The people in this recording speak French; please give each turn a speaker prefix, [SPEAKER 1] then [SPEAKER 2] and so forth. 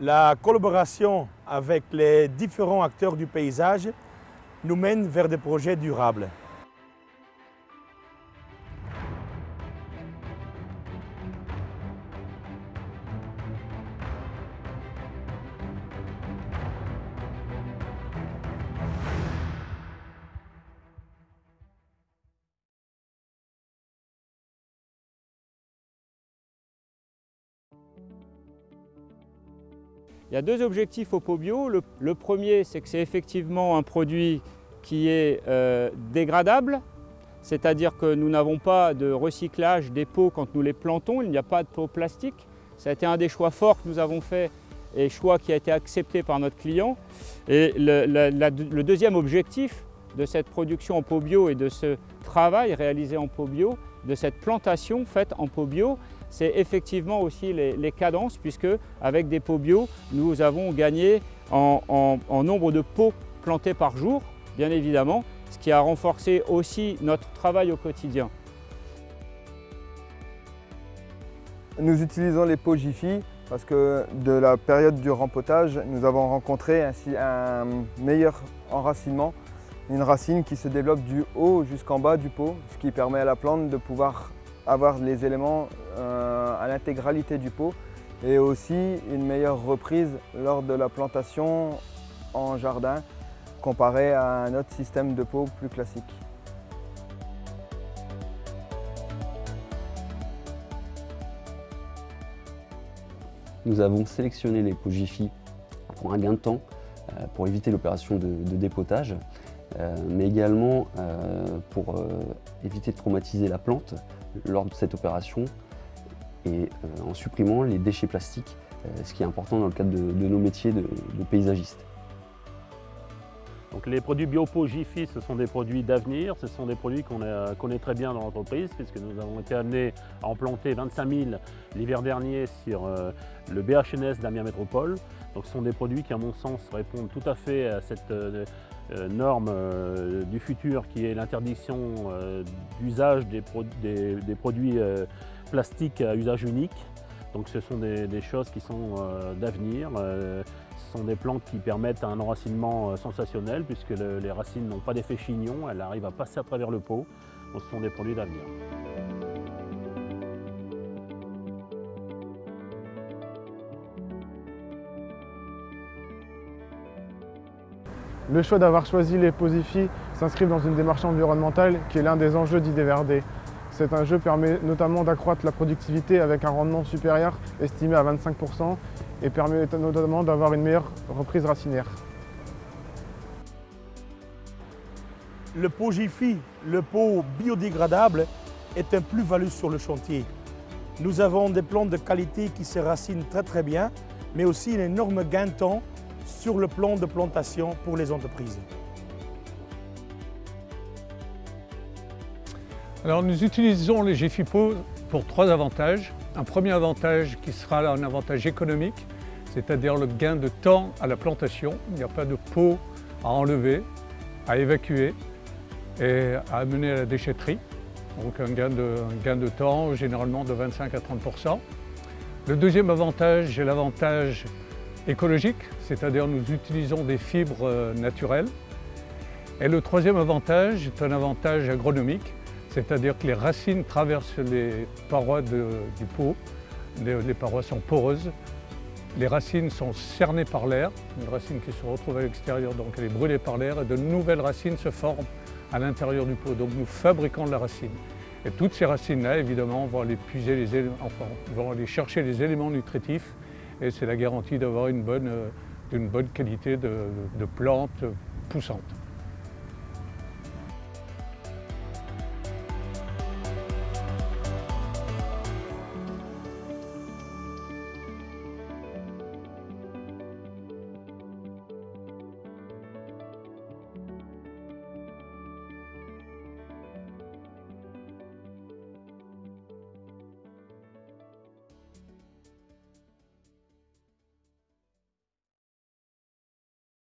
[SPEAKER 1] La collaboration avec les différents acteurs du paysage nous mène vers des projets durables.
[SPEAKER 2] Il y a deux objectifs au pot bio. Le, premier, c'est que c'est effectivement un produit qui est euh, dégradable, c'est-à-dire que nous n'avons pas de recyclage des pots quand nous les plantons, il n'y a pas de pots plastique. Ça a été un des choix forts que nous avons fait et choix qui a été accepté par notre client. Et le, le deuxième objectif de cette production en pot bio et de ce travail réalisé en pot bio, de cette plantation faite en pot bio, c'est effectivement aussi les, cadences, puisque avec des pots bio, nous avons gagné en, nombre de pots plantés par jour, bien évidemment, ce qui a renforcé aussi notre travail au quotidien.
[SPEAKER 3] Nous utilisons les pots Jiffy parce que de la période du rempotage, nous avons rencontré ainsi un meilleur enracinement, une racine qui se développe du haut jusqu'en bas du pot, ce qui permet à la plante de pouvoir avoir les éléments euh, à l'intégralité du pot et aussi une meilleure reprise lors de la plantation en jardin comparé à un autre système de pot plus classique.
[SPEAKER 4] Nous avons sélectionné les pots Jiffy pour un gain de temps, euh, pour éviter l'opération de, dépotage, euh, mais également pour éviter de traumatiser la plante lors de cette opération et euh, en supprimant les déchets plastiques, euh, ce qui est important dans le cadre de, nos métiers de, paysagistes.
[SPEAKER 5] Donc les produits BioPo ce sont des produits d'avenir, ce sont des produits qu'on connaît très bien dans l'entreprise puisque nous avons été amenés à en planter 25 000 l'hiver dernier sur euh, le BHNS d'Amiens Métropole. Donc ce sont des produits qui à mon sens répondent tout à fait à cette euh, norme euh, du futur qui est l'interdiction euh, d'usage des, produits plastiques à usage unique. Donc ce sont des, choses qui sont d'avenir. Sont des plantes qui permettent un enracinement sensationnel puisque les racines n'ont pas d'effet chignon, elles arrivent à passer à travers le pot. Ce sont des produits d'avenir.
[SPEAKER 6] Le choix d'avoir choisi les Posifi s'inscrit dans une démarche environnementale qui est l'un des enjeux d'IDVRD. Cet enjeu permet notamment d'accroître la productivité avec un rendement supérieur estimé à 25% et permet notamment d'avoir une meilleure reprise racinaire.
[SPEAKER 1] Le pot Jiffy, le pot biodégradable, est un plus-value sur le chantier. Nous avons des plantes de qualité qui se racinent très très bien, mais aussi un énorme gain de temps sur le plan de plantation pour les entreprises.
[SPEAKER 7] Alors nous utilisons les GFIPO pour trois avantages. Un premier avantage qui sera un avantage économique, c'est-à-dire le gain de temps à la plantation. Il n'y a pas de pot à enlever, à évacuer et à amener à la déchetterie. Donc un gain de, gain de temps généralement de 25 à 30% Le deuxième avantage est l'avantage écologique, c'est-à-dire nous utilisons des fibres euh, naturelles. Et le troisième avantage est un avantage agronomique, c'est-à-dire que les racines traversent les parois du pot, les, parois sont poreuses, les racines sont cernées par l'air, une racine qui se retrouve à l'extérieur, donc elle est brûlée par l'air, et de nouvelles racines se forment à l'intérieur du pot. Donc nous fabriquons de la racine. Et toutes ces racines-là, évidemment, vont aller, chercher les éléments nutritifs et c'est la garantie d'avoir une bonne, euh, qualité de, de plantes poussantes.